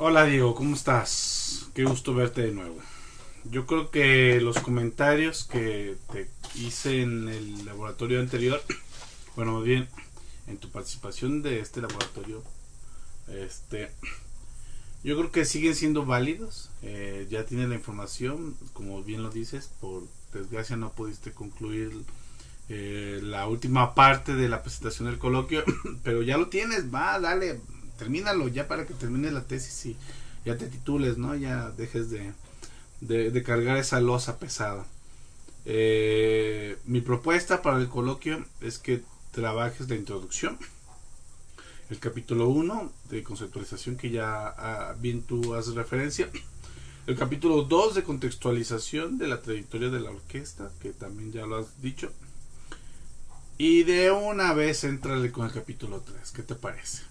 Hola Diego, ¿cómo estás? Qué gusto verte de nuevo. Yo creo que los comentarios que te hice en el laboratorio anterior, bueno, más bien en tu participación de este laboratorio, este, yo creo que siguen siendo válidos. Eh, ya tienes la información, como bien lo dices, por desgracia no pudiste concluir eh, la última parte de la presentación del coloquio, pero ya lo tienes, va, dale, termínalo ya para que termines la tesis y ya te titules, ¿no? Ya dejes de, de, cargar esa losa pesada. Eh, mi propuesta para el coloquio es que trabajes la introducción, el capítulo 1 de conceptualización que ya ah, bien tú haces referencia, el capítulo 2 de contextualización de la trayectoria de la orquesta, que también ya lo has dicho, y de una vez entrale con el capítulo 3, ¿qué te parece?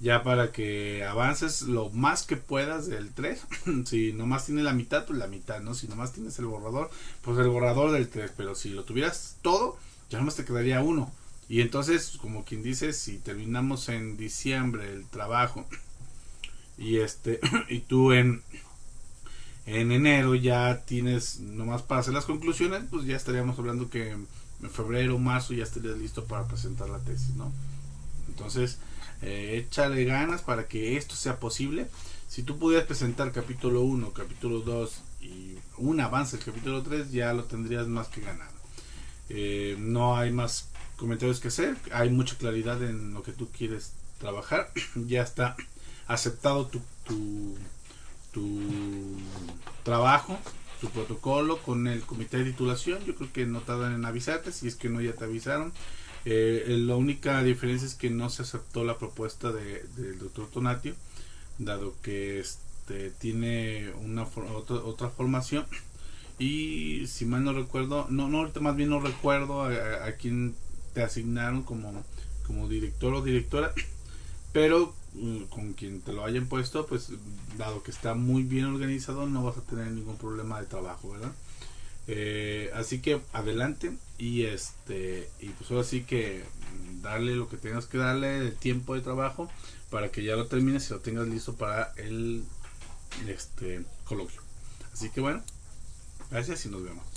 Ya para que avances lo más que puedas del 3. si nomás tienes la mitad, pues la mitad, ¿no? Si nomás tienes el borrador, pues el borrador del 3. Pero si lo tuvieras todo, ya nomás te quedaría uno. Y entonces, como quien dice, si terminamos en diciembre el trabajo y este y tú en en enero ya tienes nomás para hacer las conclusiones, pues ya estaríamos hablando que en febrero marzo ya estarías listo para presentar la tesis, ¿no? Entonces, eh, échale ganas para que esto sea posible. Si tú pudieras presentar capítulo 1, capítulo 2 y un avance el capítulo 3, ya lo tendrías más que ganado. Eh, no hay más comentarios que hacer, hay mucha claridad en lo que tú quieres trabajar. ya está aceptado tu trabajo, tu protocolo con el comité de titulación. Yo creo que no tardan en avisarte, si es que no ya te avisaron. Eh, la única diferencia es que no se aceptó la propuesta de, del doctor Tonatio, dado que este, tiene una otra, otra formación y si mal no recuerdo, no, no más bien no recuerdo a, quién te asignaron como, como director o directora, pero mm, con quien te lo hayan puesto, pues dado que está muy bien organizado, no vas a tener ningún problema de trabajo, ¿verdad? Eh, así que adelante y este y pues ahora sí que darle lo que tengas que darle de tiempo de trabajo para que ya lo termines y lo tengas listo para el este coloquio. Así que bueno, gracias y nos vemos.